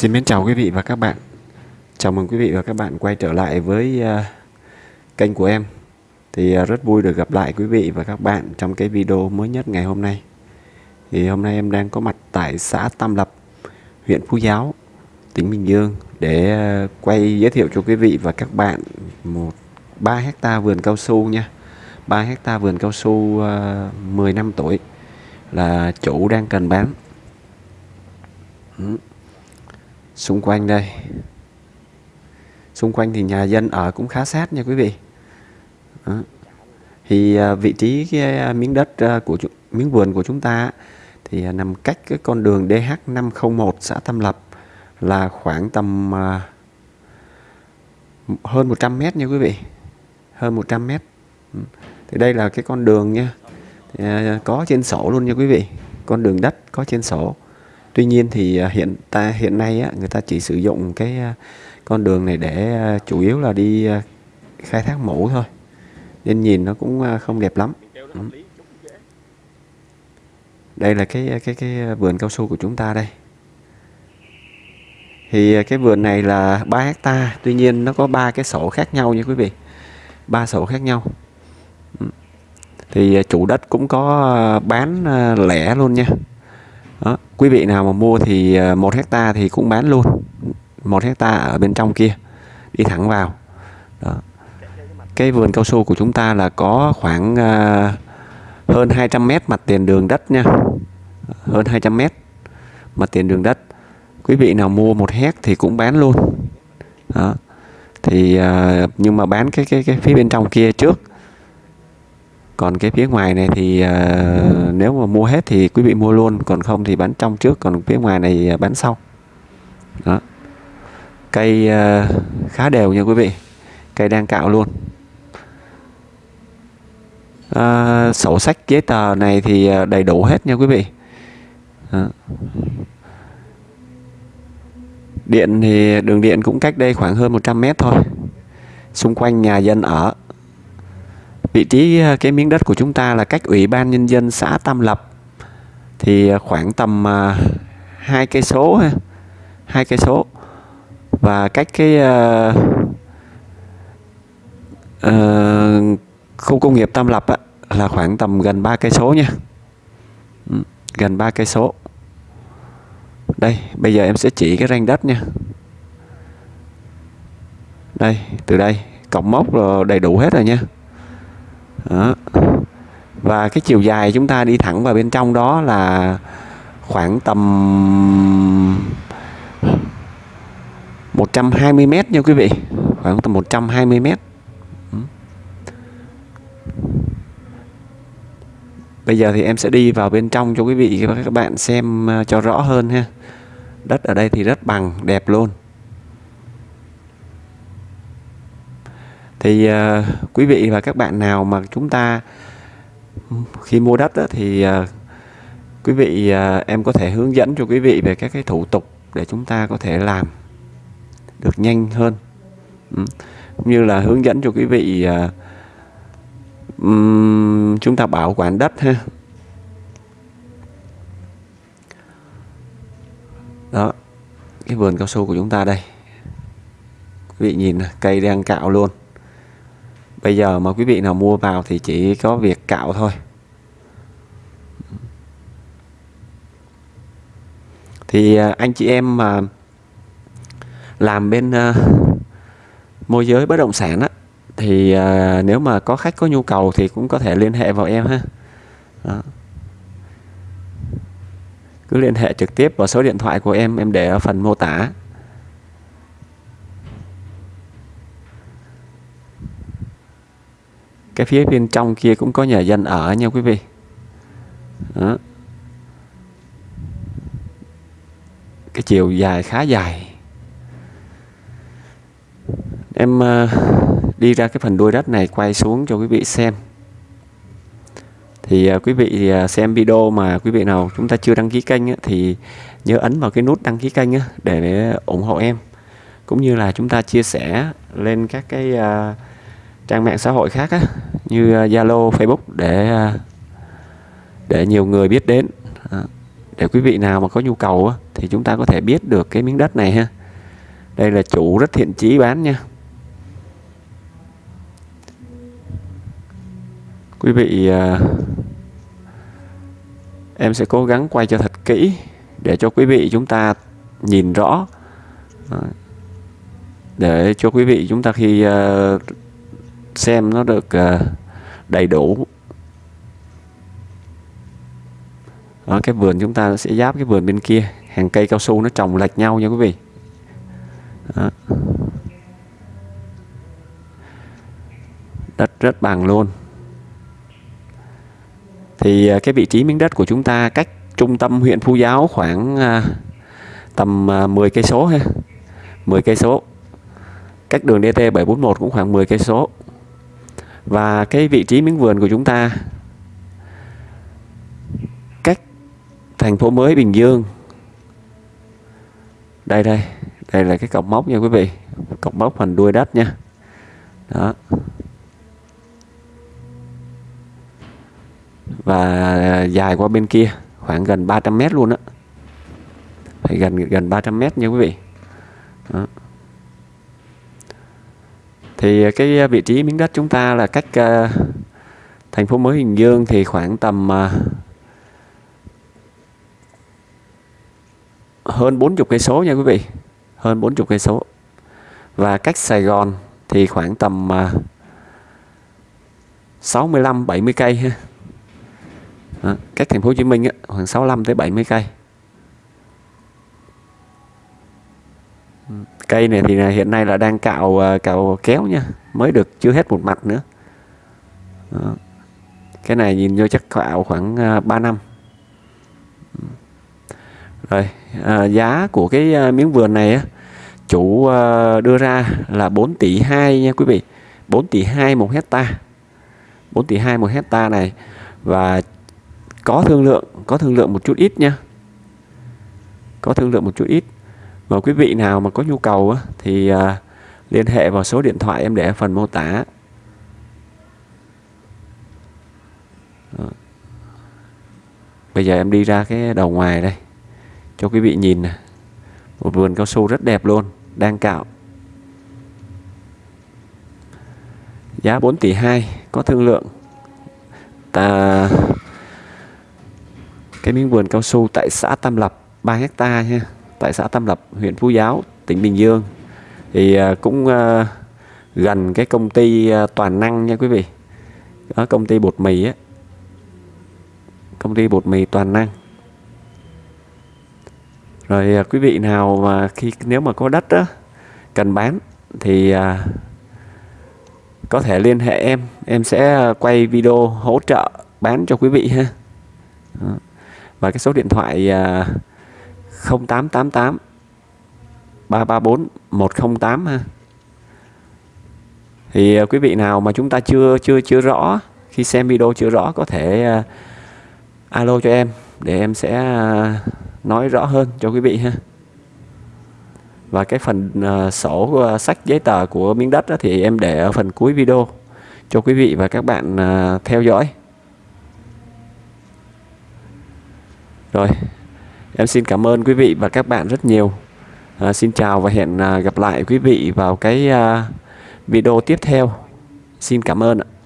Xin mến chào quý vị và các bạn. Chào mừng quý vị và các bạn quay trở lại với uh, kênh của em. Thì uh, rất vui được gặp lại quý vị và các bạn trong cái video mới nhất ngày hôm nay. Thì hôm nay em đang có mặt tại xã Tam Lập, huyện Phú Giáo, tỉnh Bình Dương để uh, quay giới thiệu cho quý vị và các bạn một 3 hecta vườn cao su nha. 3 hecta vườn cao su uh, 10 năm tuổi là chủ đang cần bán. Ừ xung quanh đây. Xung quanh thì nhà dân ở cũng khá sát nha quý vị. Đó. thì à, vị trí cái à, miếng đất à, của miếng vườn của chúng ta thì nằm cách cái con đường DH501 xã Tâm Lập là khoảng tầm hơn 100 mét nha quý vị. Hơn 100 mét. Ừ. Thì đây là cái con đường nha. Có trên sổ luôn nha quý vị. Con đường đất có trên sổ. Tuy nhiên thì à, hiện ta hiện nay á, người ta chỉ sử dụng cái à, con đường này để à, chủ yếu là đi khai thác mũ thôi. Nên nhìn nó cũng không đẹp lắm. Đây là cái cái cái vườn cao su của chúng ta đây. Thì cái vườn này là 3 hecta tuy nhiên nó có ba cái sổ khác nhau nha quý vị. Ba sổ khác nhau. Thì chủ đất cũng có bán lẻ luôn nha đó. quý vị nào mà mua thì ờ, một hecta thì cũng bán luôn một hecta ở bên trong kia đi thẳng vào đó. cái vườn cao su của chúng ta là có khoảng uh, hơn 200 mét mặt tiền đường đất nha hơn 200 mét mặt tiền đường đất quý vị nào mua một hect thì cũng bán luôn đó. thì uh, nhưng mà bán cái cái cái phía bên trong kia trước còn cái phía ngoài này thì uh, nếu mà mua hết thì quý vị mua luôn còn không thì bán trong trước còn phía ngoài này ờ, bán sau. Đó. Cây uh, khá đều nha quý vị cây đang cạo luôn. Uh, sổ sách giấy tờ này thì đầy đủ hết nha quý vị. Đó. điện thì đường điện cũng cách đây khoảng hơn 100 mét thôi. Xung quanh nhà dân ở vị trí ờ, cái miếng đất của chúng ta là cách ủy ban nhân dân xã Tam Lập. Thì ờ, khoảng tầm ờ, hai cây số hai cây số. Và cách cái uh, uh, khu công nghiệp Tam Lập á, là khoảng tầm gần ba cây số nha. Ừ, gần ba cây số. Đây bây giờ em sẽ chỉ cái ranh đất nha. Đây từ đây cổng mốc rồi đầy đủ hết rồi nha đó. và cái chiều dài chúng ta đi thẳng vào bên trong đó là khoảng tầm 120 mét nha quý vị khoảng tầm 120 mét ừ. Bây giờ thì em sẽ đi vào bên trong cho quý vị và các bạn xem ờ, cho rõ hơn ha. Đất ở đây thì rất bằng, đẹp luôn. Thì uh, quý vị và các bạn nào mà chúng ta khi mua đất đó, thì uh, quý vị uh, em có thể hướng dẫn cho quý vị về các cái thủ tục để chúng ta có thể làm được nhanh hơn. Ừ. như là hướng dẫn cho quý vị uh, um, chúng ta bảo quản đất ha. Đó cái vườn cao su của chúng ta đây. Quý vị nhìn cây đang cạo luôn bây giờ mà quý vị nào mua vào thì chỉ có việc cạo thôi. Thì à, anh chị em mà làm bên uh, môi giới bất động sản á thì uh, nếu mà có khách có nhu cầu thì cũng có thể liên hệ vào em ha. Đó. cứ liên hệ trực tiếp vào số điện thoại của em em để ở phần mô tả. Cái phía bên trong kia cũng có nhà dân ở nha quý vị. Đó. cái chiều dài khá dài. Em ờ, đi ra cái phần đuôi đất này quay xuống cho quý vị xem. Thì ờ, quý vị ờ, xem video mà quý vị nào chúng ta chưa đăng ký kênh thì nhớ ấn vào cái nút đăng ký kênh để ủng hộ em. Cũng như là chúng ta chia sẻ lên các cái trang mạng xã hội khác á, như à, Zalo, Facebook để à, để nhiều người biết đến. À, để quý vị nào mà có nhu cầu thì chúng ta có thể biết được cái miếng đất này ha. Đây là chủ rất thiện chí bán nha. Quý vị em sẽ cố gắng quay cho thật kỹ để cho quý vị chúng ta nhìn rõ. Để cho quý vị chúng ta khi xem nó được đầy đủ. Ở cái vườn chúng ta sẽ giáp cái vườn bên kia. Hàng cây cao su nó trồng lệch nhau nha quý vị. Đó. đất rất bằng luôn. Thì à, cái vị trí miếng đất của chúng ta cách trung tâm huyện Phú Giáo khoảng à, tầm à, 10 cây số ha. 10 cây số. Cách đường DT 741 cũng khoảng 10 cây số và cái vị trí miếng vườn của chúng ta, cách thành phố mới Bình Dương. Đây đây đây là cái cọc mốc nha quý vị, cọc mốc phần đuôi đất nha. Đó. Và à, dài qua bên kia, khoảng gần 300 mét luôn á. Phải gần gần 300 mét nha quý vị. Đó thì à, cái à, vị trí miếng đất chúng ta là cách uh, thành phố mới Bình Dương thì khoảng tầm uh, hơn 40 cây số nha quý vị hơn 40 cây số. Và cách Sài Gòn thì khoảng tầm uh, 65 70 cây ha. Đó, cách thành phố Hồ Chí Minh á, khoảng 65 tới 70 cây. Cây này thì hiện nay là đang cạo à, cạo kéo nha mới được chưa hết một mặt nữa. Đó. cái này nhìn vô chắc cạo khoảng à, 3 năm. Rồi à, giá của cái à, miếng vườn này á, chủ đưa ra là 4 tỷ 2 nha quý vị. 4 tỷ 2 một hecta. 4 tỷ 2 một hecta này và có thương lượng có thương lượng một chút ít nha. Có thương lượng một chút ít và quý vị nào mà có nhu cầu thì à, liên hệ vào số điện thoại em để ở phần mô tả. Bây giờ em đi ra cái đầu ngoài đây, cho quý vị nhìn nè. Một vườn cao su rất đẹp luôn, đang cạo. Giá 4 tỷ 2 có thương lượng. Ta cái miếng vườn cao su tại xã Tam Lập 3 hecta nha tại xã Tam Lập, huyện Phú Giáo, tỉnh Bình Dương. Thì à, cũng à, gần cái công ty à, toàn năng nha quý vị. Đó, công ty bột mì á. Công ty bột mì toàn năng. Rồi quý vị nào mà khi, nếu mà có đất á, cần bán thì có thể liên hệ em. Em sẽ quay video hỗ trợ bán cho quý vị ha. Đó. Và cái số điện thoại 0888 334 108 ha. Thì ờ, quý vị nào mà chúng ta chưa chưa chưa rõ khi xem video chưa rõ có thể uh, alo cho em để em sẽ uh, nói rõ hơn cho quý vị ha. Và cái phần uh, sổ uh, sách giấy tờ của miếng đất đó, thì em để ở phần cuối video cho quý vị và các bạn uh, theo dõi. Rồi, em xin cảm ơn quý vị và các bạn rất nhiều. À, xin chào và hẹn à, gặp lại quý vị vào cái à, video tiếp theo. Xin cảm ơn ạ.